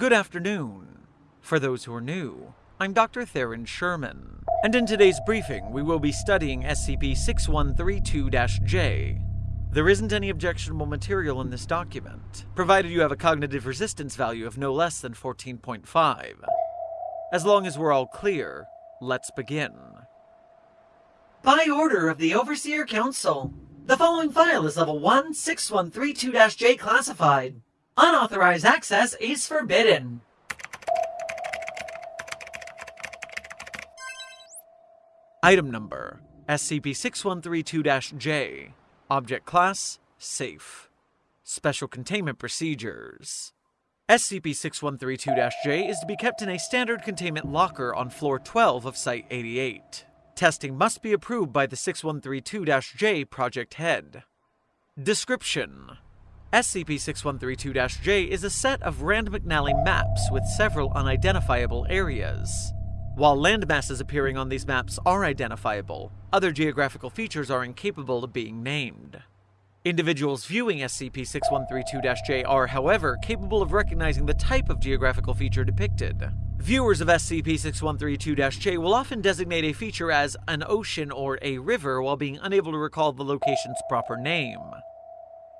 Good afternoon. For those who are new, I'm Dr. Theron Sherman, and in today's briefing, we will be studying SCP 6132 J. There isn't any objectionable material in this document, provided you have a cognitive resistance value of no less than 14.5. As long as we're all clear, let's begin. By order of the Overseer Council, the following file is level 16132-J classified. Unauthorized access is forbidden. Item number SCP 6132 J. Object Class Safe. Special Containment Procedures. SCP 6132 J is to be kept in a standard containment locker on floor 12 of Site 88. Testing must be approved by the 6132 J project head. Description SCP 6132 J is a set of Rand McNally maps with several unidentifiable areas. While landmasses appearing on these maps are identifiable, other geographical features are incapable of being named. Individuals viewing SCP-6132-J are, however, capable of recognizing the type of geographical feature depicted. Viewers of SCP-6132-J will often designate a feature as an ocean or a river while being unable to recall the location's proper name.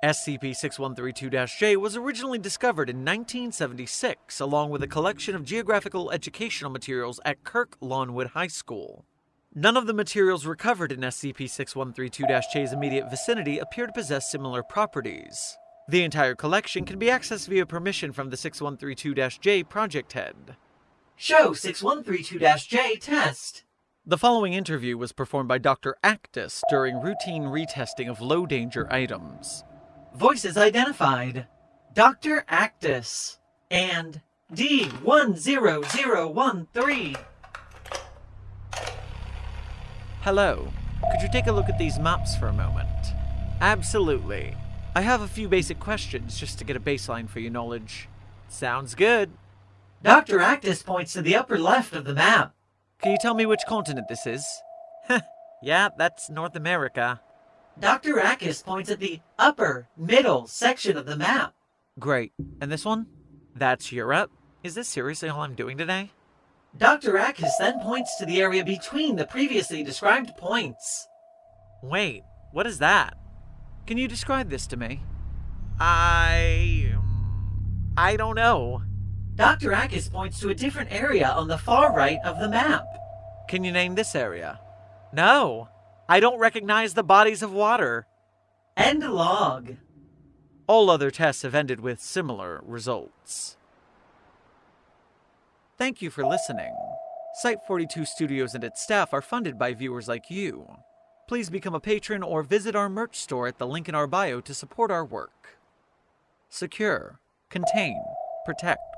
SCP-6132-J was originally discovered in 1976 along with a collection of geographical educational materials at Kirk Lawnwood High School. None of the materials recovered in SCP-6132-J's immediate vicinity appear to possess similar properties. The entire collection can be accessed via permission from the 6132-J project head. Show 6132-J test. The following interview was performed by Dr. Actus during routine retesting of low-danger items. Voices identified. Dr. Actus and D10013. Hello. Could you take a look at these maps for a moment? Absolutely. I have a few basic questions just to get a baseline for your knowledge. Sounds good. Dr. Actus points to the upper left of the map. Can you tell me which continent this is? yeah, that's North America. Dr. Actus points at the upper, middle section of the map. Great. And this one? That's Europe. Is this seriously all I'm doing today? Dr. Actus then points to the area between the previously described points. Wait, what is that? Can you describe this to me? I. I don't know. Dr. Actus points to a different area on the far right of the map. Can you name this area? No. I don't recognize the bodies of water. End log. All other tests have ended with similar results. Thank you for listening. Site 42 Studios and its staff are funded by viewers like you. Please become a patron or visit our merch store at the link in our bio to support our work. Secure, contain, protect.